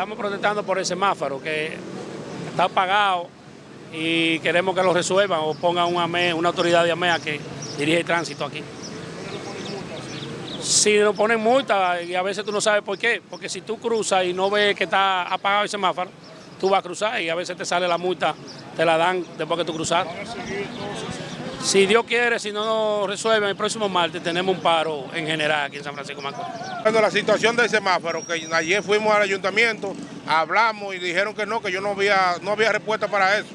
estamos protestando por el semáforo que está apagado y queremos que lo resuelvan o pongan un una autoridad de AMEA que dirige el tránsito aquí. Si nos ponen multa y a veces tú no sabes por qué, porque si tú cruzas y no ves que está apagado el semáforo, tú vas a cruzar y a veces te sale la multa, te la dan después que tú cruzas. Si Dios quiere, si no nos resuelven, el próximo martes tenemos un paro en general aquí en San Francisco Macorís. Cuando la situación del semáforo, que ayer fuimos al ayuntamiento, hablamos y dijeron que no, que yo no había, no había respuesta para eso,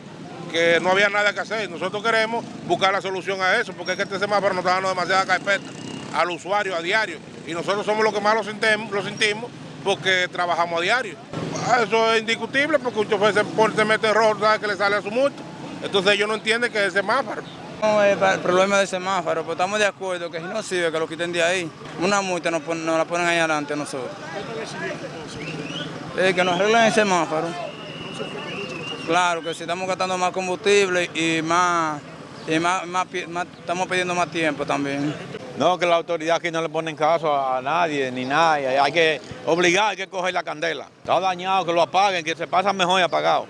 que no había nada que hacer. Nosotros queremos buscar la solución a eso, porque es que este semáforo nos está dando demasiada carpeta al usuario a diario. Y nosotros somos los que más lo sentimos, lo sentimos porque trabajamos a diario. Eso es indiscutible porque un chofer se, pone, se mete rojo, sabe que le sale a su multa. Entonces ellos no entienden que es el semáforo. No es el problema del semáforo, pero estamos de acuerdo que si no sirve, que lo quiten de ahí. Una multa nos, ponen, nos la ponen ahí adelante nosotros. Eh, que nos arreglen el semáforo. Claro, que si estamos gastando más combustible y más, y más, más estamos pidiendo más tiempo también. No, que la autoridad aquí no le ponen caso a nadie ni nada. Hay que obligar, hay que coger la candela. Está dañado, que lo apaguen, que se pasa mejor y apagado.